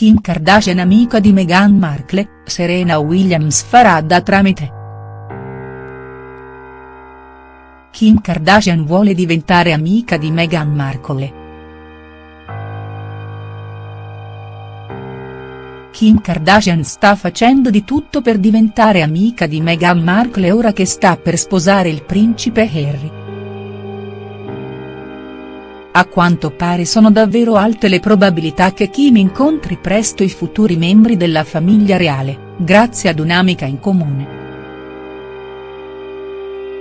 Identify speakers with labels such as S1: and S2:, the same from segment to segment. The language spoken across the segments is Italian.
S1: Kim Kardashian amica di Meghan Markle, Serena Williams farà da tramite. Kim Kardashian vuole diventare amica di Meghan Markle. Kim Kardashian sta facendo di tutto per diventare amica di Meghan Markle ora che sta per sposare il principe Harry. A quanto pare sono davvero alte le probabilità che Kim incontri presto i futuri membri della famiglia reale, grazie ad un'amica in comune.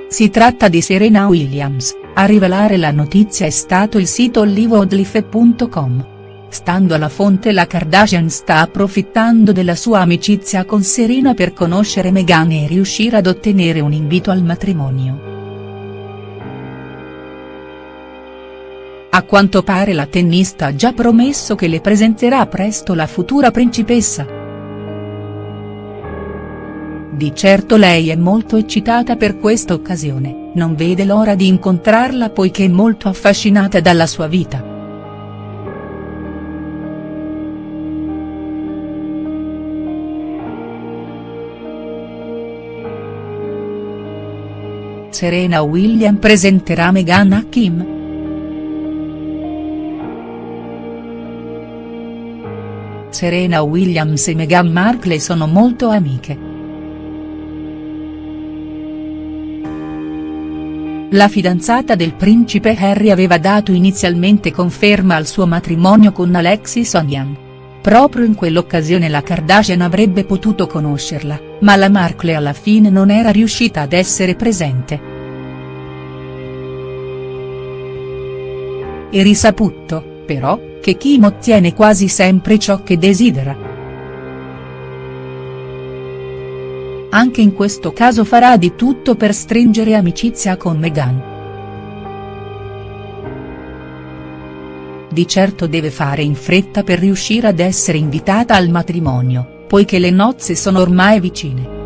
S1: Si tratta di Serena Williams, a rivelare la notizia è stato il sito hollywoodlife.com. Stando alla fonte la Kardashian sta approfittando della sua amicizia con Serena per conoscere Meghan e riuscire ad ottenere un invito al matrimonio. A quanto pare la tennista ha già promesso che le presenterà presto la futura principessa. Di certo lei è molto eccitata per questa occasione, non vede l'ora di incontrarla poiché è molto affascinata dalla sua vita. Serena Williams presenterà Meghan a Kim?. Serena Williams e Meghan Markle sono molto amiche. La fidanzata del principe Harry aveva dato inizialmente conferma al suo matrimonio con Alexis Onion. Proprio in quell'occasione la Kardashian avrebbe potuto conoscerla, ma la Markle alla fine non era riuscita ad essere presente. È risaputo, però, che Kim ottiene quasi sempre ciò che desidera. Anche in questo caso farà di tutto per stringere amicizia con Meghan. Di certo deve fare in fretta per riuscire ad essere invitata al matrimonio, poiché le nozze sono ormai vicine.